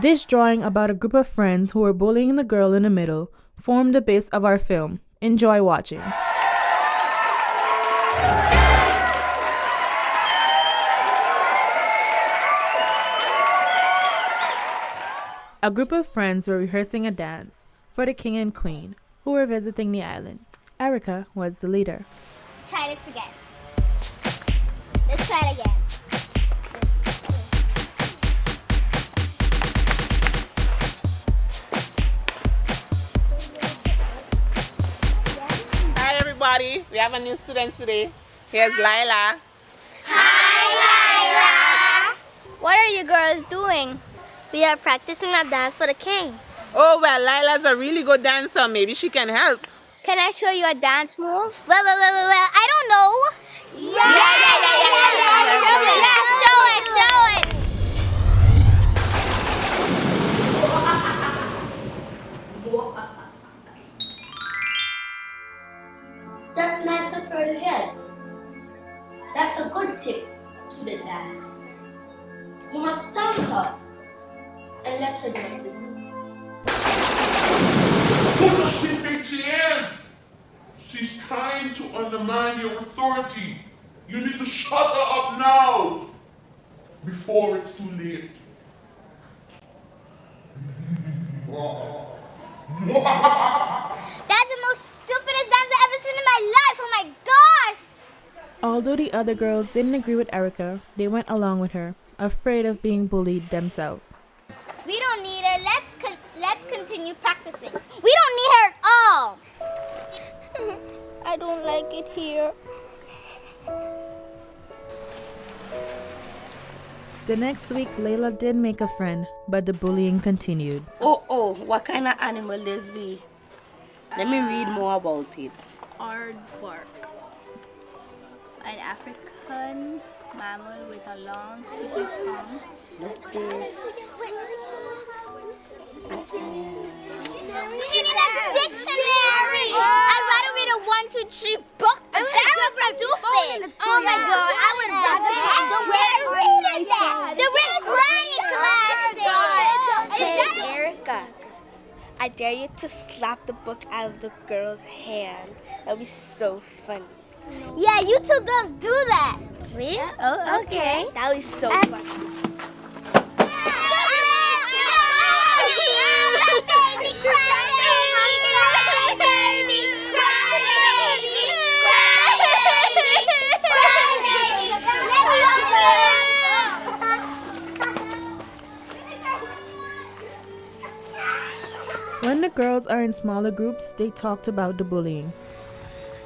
This drawing about a group of friends who were bullying the girl in the middle formed the base of our film. Enjoy watching. A group of friends were rehearsing a dance for the king and queen who were visiting the island. Erica was the leader. Let's try this again. Let's try it again. We have a new student today. Here's Lila. Hi, Lila. What are you girls doing? We are practicing a dance for the king. Oh well, Lila's a really good dancer. Maybe she can help. Can I show you a dance move? Well, well, well, well, well I don't know. Yeah, yeah, yeah, yeah, yeah, yeah, yeah. Yeah, and let her join the group. Who does she think she is? She's trying to undermine your authority. You need to shut her up now before it's too late. That's the most stupidest dance I've ever seen in my life. Oh my gosh. Although the other girls didn't agree with Erica, they went along with her, afraid of being bullied themselves. Let's continue practicing. We don't need her at all. I don't like it here. The next week, Layla did make a friend, but the bullying continued. Oh, oh, what kind of animal this be? Let me read uh, more about it. Aardvark. An African mammal with a long sticky tongue. Look this. We need a dictionary. I'd rather read a one, two, three book. But that was stupid. Oh my god, I would rather have the read that. The Rick Granny classic. Hey, Erica. I dare you to slap the book out of the girl's hand. That'd be so funny. Yeah, you two girls do that. Me? Oh, okay. That would be so And- funny. When the girls are in smaller groups, they talked about the bullying.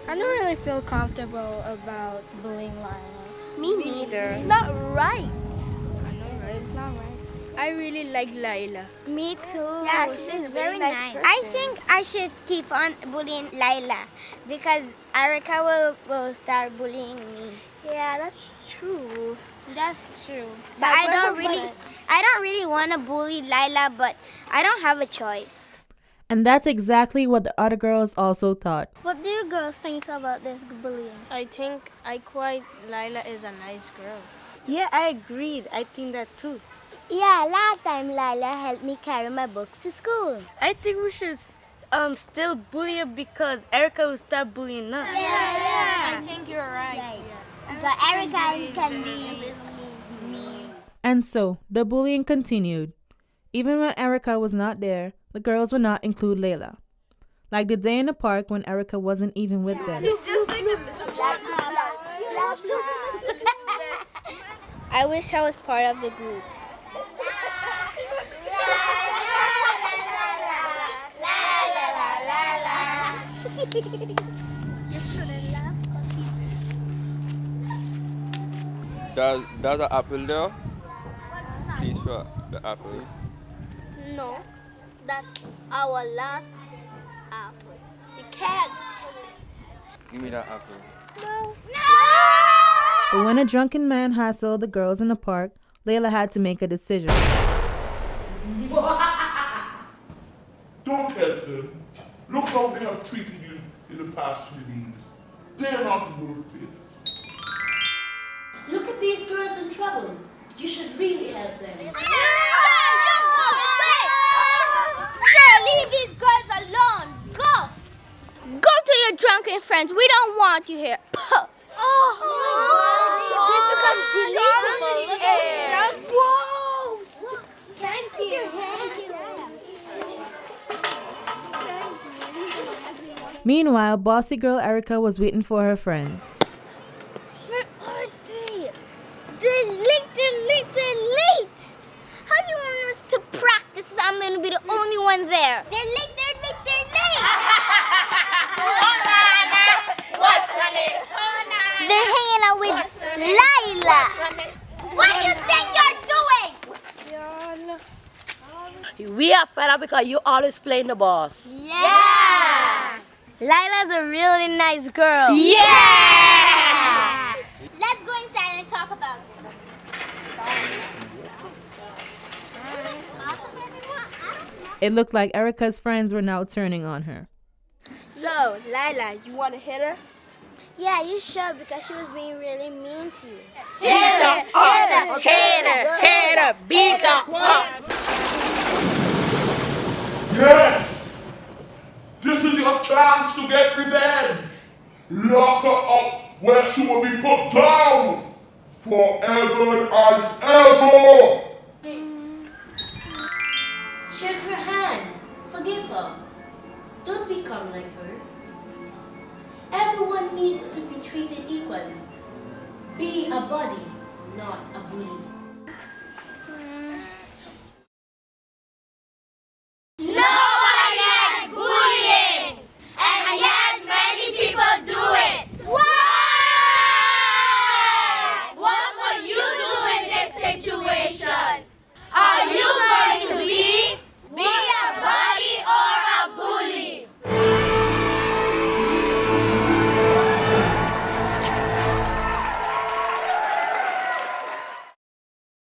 I don't really feel comfortable about bullying Lila. Me neither. It's not right. I know, right? It's not right. I really like Lila. Me too. Yeah, she's, she's a very very nice nice. person. I think I should keep on bullying Lila because Erica will, will start bullying me. Yeah, that's true. That's true. But I don't really I don't really want to bully Lila, but I don't have a choice. And that's exactly what the other girls also thought. What do you girls think about this bullying? I think I quite Lila is a nice girl. Yeah, I agreed. I think that too. Yeah, last time Lila helped me carry my books to school. I think we should um still bully her because Erica will start bullying us. Yeah. yeah. I think you're right. Because Erica can be mean. And so, the bullying continued. Even when Erica was not there, the girls would not include Layla. Like the day in the park when Erica wasn't even with them. I wish I was part of the group. Does does an apple there? Please for the apple. No, that's our last apple. You can't take it. Give me that apple. No. No. But when a drunken man hassled the girls in the park, Layla had to make a decision. Don't help them. Look how they have treated you in the past few days. They're not worth it. Look at these girls in trouble. You should really help them. Your drunken friends. We don't want you here. Puh. Oh, oh This is a shameful Whoa. Thank you. Meanwhile, bossy girl Erica was waiting for her friends. Where are they? They're late, they're late, they're late. How do you want us to practice I'm going to be the only one there? They're late, they're late, they're late. What's my name? They're hanging out with Lila. What do you think you're doing? We are fed up because you always playing the boss. Yeah. Lila's a really nice girl. Yeah. Let's go inside and talk about it. It looked like Erica's friends were now turning on her. So, Lila, you want to hit her? Yeah, you should because she was being really mean to you. Hit her, hit her, hit her, hit her, beat her up. Yes! This is your chance to get revenge. Lock her up where she will be put down forever and ever. Shake her hand. Forgive her. Don't become like her. Everyone needs to be treated equally. Be a buddy, not a bully. No!